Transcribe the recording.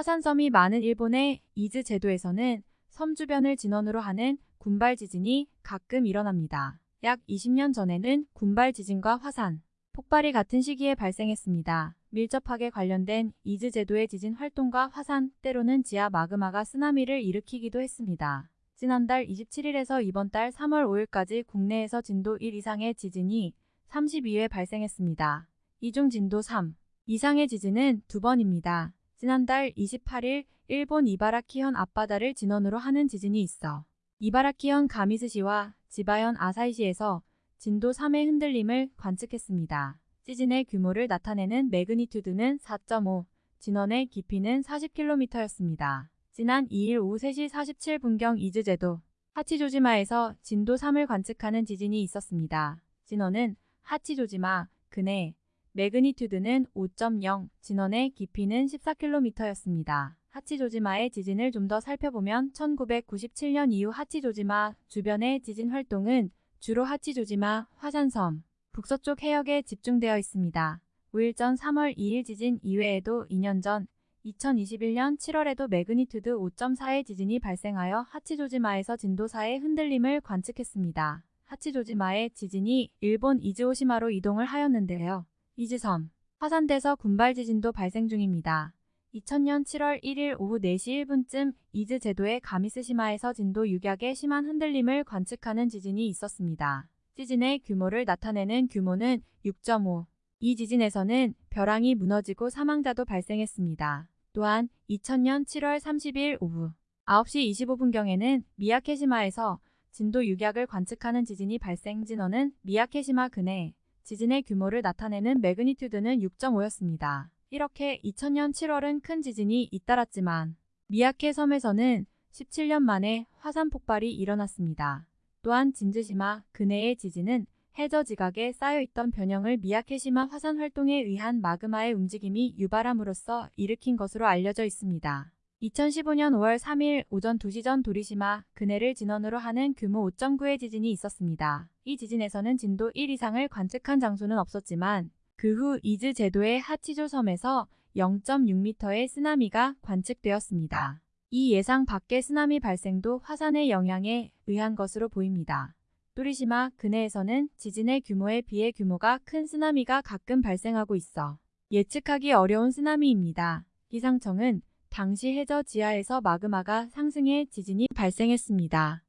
화산섬이 많은 일본의 이즈 제도에서는 섬 주변을 진원으로 하는 군발 지진이 가끔 일어납니다. 약 20년 전에는 군발 지진과 화산, 폭발이 같은 시기에 발생했습니다. 밀접하게 관련된 이즈 제도의 지진 활동과 화산, 때로는 지하 마그마가 쓰나미를 일으키기도 했습니다. 지난달 27일에서 이번 달 3월 5일까지 국내에서 진도 1 이상의 지진이 32회 발생했습니다. 이중 진도 3 이상의 지진은 두 번입니다. 지난달 28일 일본 이바라키현 앞바다를 진원으로 하는 지진이 있어 이바라키현 가미스시와 지바현 아사히시에서 진도 3의 흔들림을 관측했습니다. 지진의 규모를 나타내는 매그니튜드는 4.5, 진원의 깊이는 40km였습니다. 지난 2일 오후 3시 47분경 이즈제도 하치조지마에서 진도 3을 관측하는 지진이 있었습니다. 진원은 하치조지마, 근해, 매그니튜드는 5.0, 진원의 깊이는 14km였습니다. 하치조지마의 지진을 좀 더 살펴보면 1997년 이후 하치조지마 주변의 지진 활동은 주로 하치조지마, 화산섬, 북서쪽 해역에 집중되어 있습니다. 5일 전 3월 2일 지진 이외에도 2년 전 2021년 7월에도 매그니튜드 5.4의 지진이 발생하여 하치조지마에서 진도 4의 흔들림을 관측했습니다. 하치조지마의 지진이 일본 이즈오시마로 이동을 하였는데요. 이즈섬, 화산대서 군발 지진도 발생 중입니다. 2000년 7월 1일 오후 4시 1분쯤 이즈 제도의 가미스시마에서 진도 6약의 심한 흔들림을 관측하는 지진이 있었습니다. 지진의 규모를 나타내는 규모는 6.5. 이 지진에서는 벼랑이 무너지고 사망자도 발생했습니다. 또한 2000년 7월 30일 오후 9시 25분경에는 미야케시마에서 진도 6약을 관측하는 지진이 발생 진원은 미야케시마 근해 지진의 규모를 나타내는 매그니튜드는 6.5였습니다. 이렇게 2000년 7월은 큰 지진이 잇따랐지만 미야케 섬에서는 17년 만에 화산 폭발이 일어났습니다. 또한 진즈시마 근해의 지진은 해저 지각에 쌓여있던 변형을 미야케시마 화산 활동에 의한 마그마의 움직임이 유발함으로써 일으킨 것으로 알려져 있습니다. 2015년 5월 3일 오전 2시 전 도리시마 근해를 진원으로 하는 규모 5.9의 지진이 있었습니다. 이 지진에서는 진도 1 이상을 관측한 장소는 없었지만 그 후 이즈 제도의 하치조 섬에서 0.6m의 쓰나미가 관측되었습니다. 이 예상 밖의 쓰나미 발생도 화산의 영향에 의한 것으로 보입니다. 또리시마 근해에서는 지진의 규모에 비해 규모가 큰 쓰나미가 가끔 발생하고 있어 예측하기 어려운 쓰나미입니다. 기상청은 당시 해저 지하에서 마그마가 상승해 지진이 발생했습니다.